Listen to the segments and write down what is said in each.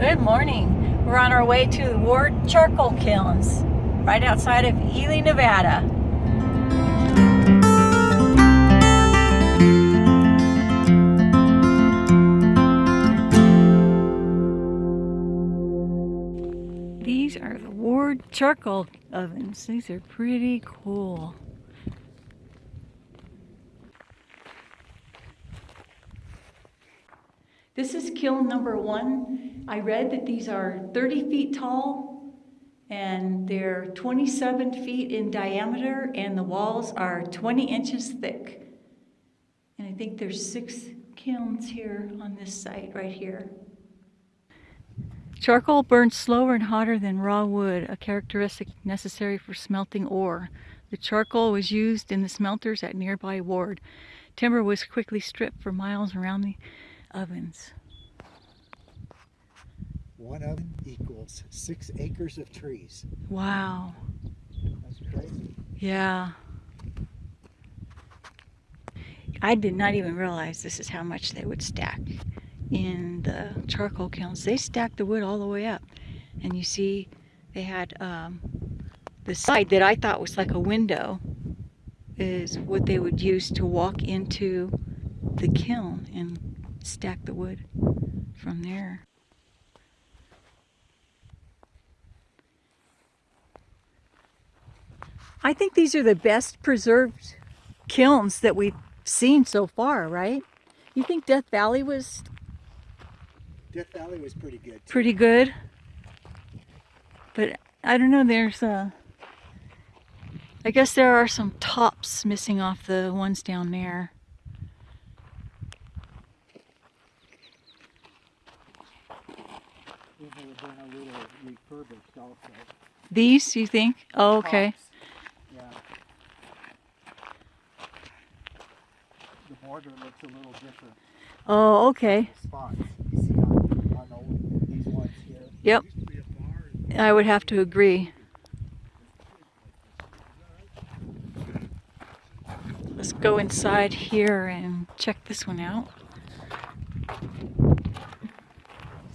Good morning. We're on our way to the Ward Charcoal Kilns, right outside of Ely, Nevada. These are the Ward charcoal ovens. These are pretty cool. This is kiln number one. I read that these are 30 feet tall and they're 27 feet in diameter and the walls are 20 inches thick. And I think there's six kilns here on this site right here. Charcoal burns slower and hotter than raw wood, a characteristic necessary for smelting ore. The charcoal was used in the smelters at nearby Ward. Timber was quickly stripped for miles around the ovens. One oven equals six acres of trees. Wow. That's crazy. Yeah. I did not even realize this is how much they would stack in the charcoal kilns. They stacked the wood all the way up. And you see they had um, the side that I thought was like a window is what they would use to walk into the kiln and stack the wood from there. I think these are the best preserved kilns that we've seen so far, right? You think Death Valley was Death Valley was pretty good. Too. pretty good? But I don't know, there's a... I guess there are some tops missing off the ones down there. These would have been a little refurbished also. These, you think? Oh, okay. Tops, Yeah. The border looks a little different. Oh, okay. Spots you see on, on the, these ones here. Yep. I would have to agree. Let's go inside here and check this one out.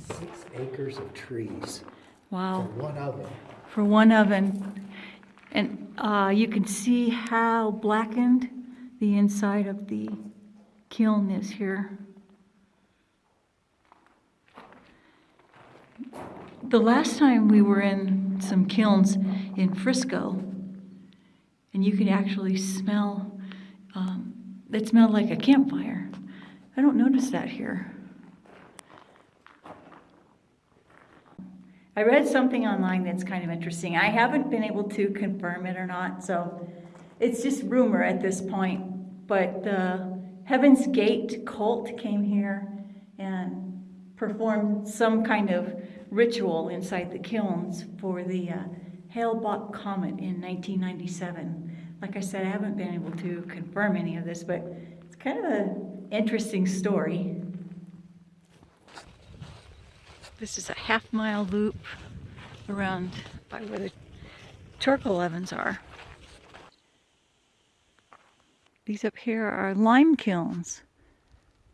Six acres of trees for Wow. one oven. For one oven. And uh, you can see how blackened the inside of the kiln is here. The last time we were in some kilns in Frisco, and you could actually smell, um, it smelled like a campfire. I don't notice that here. I read something online that's kind of interesting. I haven't been able to confirm it or not, so it's just rumor at this point. But the Heaven's Gate cult came here and performed some kind of ritual inside the kilns for the uh, Hale-Bopp comet in 1997. Like I said, I haven't been able to confirm any of this, but it's kind of an interesting story. This is a half mile loop around by where the charcoal ovens are. These up here are lime kilns.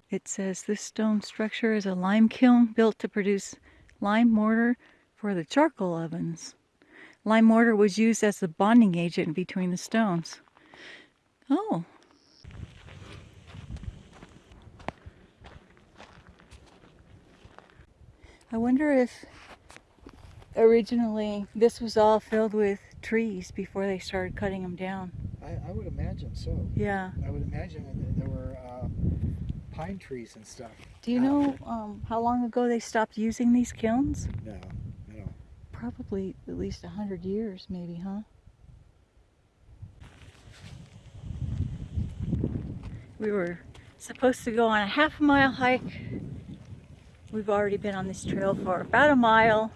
It says this stone structure is a lime kiln built to produce lime mortar for the charcoal ovens. Lime mortar was used as the bonding agent between the stones. Oh. I wonder if originally this was all filled with trees before they started cutting them down. I, I would imagine so. Yeah. I would imagine that there were uh, pine trees and stuff. Do you know um, how long ago they stopped using these kilns? No, no. Probably at least a hundred years, maybe, huh? We were supposed to go on a half a mile hike. We've already been on this trail for about a mile.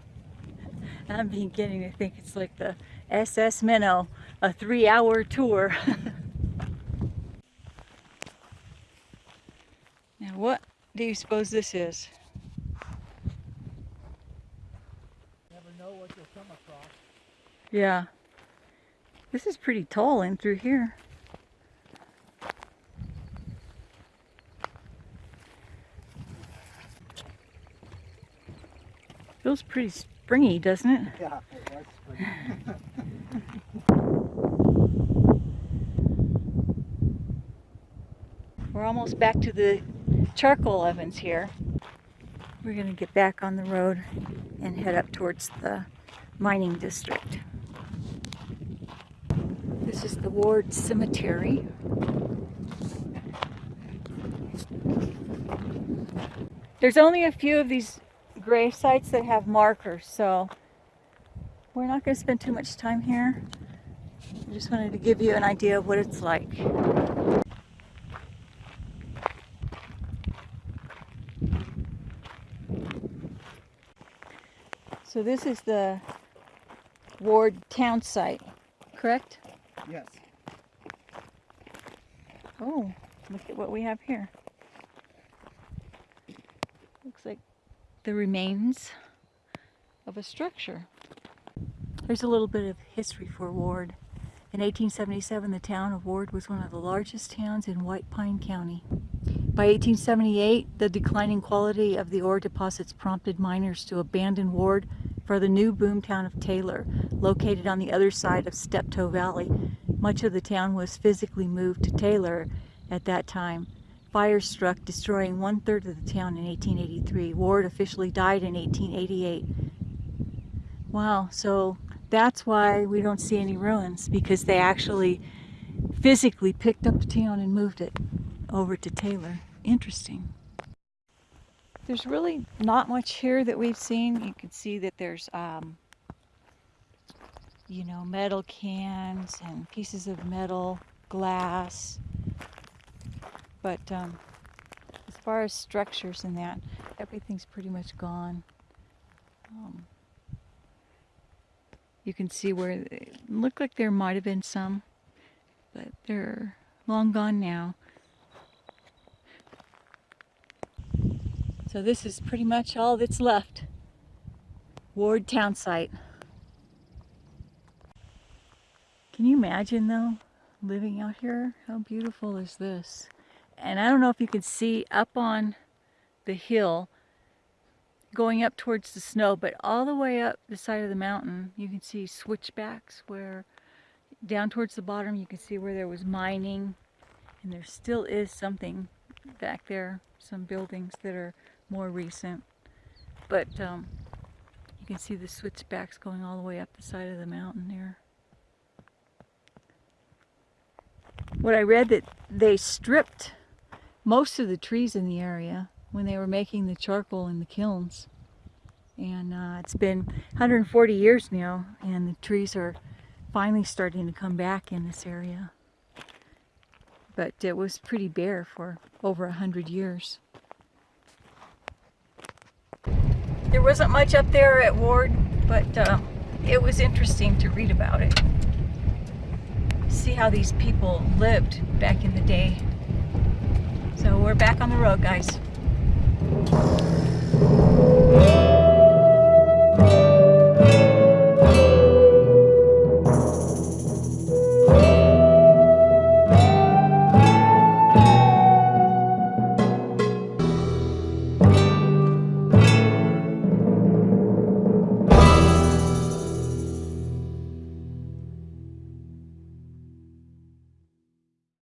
I'm beginning to think it's like the SS Minnow, a three hour tour. now what do you suppose this is? Never know what you'll come across. Yeah. This is pretty tall in through here. Feels pretty springy, doesn't it? Yeah, it was spring. We're almost back to the charcoal ovens here. We're gonna get back on the road and head up towards the mining district. This is the Ward Cemetery. There's only a few of these grave sites that have markers, so we're not gonna spend too much time here. I just wanted to give you an idea of what it's like. So this is the Ward town site, correct? Yes, Oh, look at what we have here. Looks like the remains of a structure. There's a little bit of history for Ward. In 1877, the town of Ward was one of the largest towns in White Pine County. By 1878, the declining quality of the ore deposits prompted miners to abandon Ward for the new boomtown of Taylor, located on the other side of Steptoe Valley. Much of the town was physically moved to Taylor at that time. Fire struck, destroying one third of the town in 1883. Ward officially died in 1888. Wow, so that's why we don't see any ruins because they actually physically picked up the town and moved it over to Taylor. Interesting. There's really not much here that we've seen. You can see that there's, um, you know, metal cans and pieces of metal, glass. But um, as far as structures and that, everything's pretty much gone. Um, you can see where it looked like there might have been some, but they're long gone now. So this is pretty much all that's left. Ward town site. Can you imagine though, living out here? How beautiful is this? And I don't know if you can see up on the hill, going up towards the snow, but all the way up the side of the mountain, you can see switchbacks where down towards the bottom you can see where there was mining and there still is something back there, some buildings that are more recent. But um, you can see the switchbacks going all the way up the side of the mountain there. What I read that they stripped most of the trees in the area when they were making the charcoal in the kilns. And uh, it's been 140 years now and the trees are finally starting to come back in this area. But it was pretty bare for over a hundred years. There wasn't much up there at Ward, but uh, it was interesting to read about it. See how these people lived back in the day. So we're back on the road, guys. Thank you.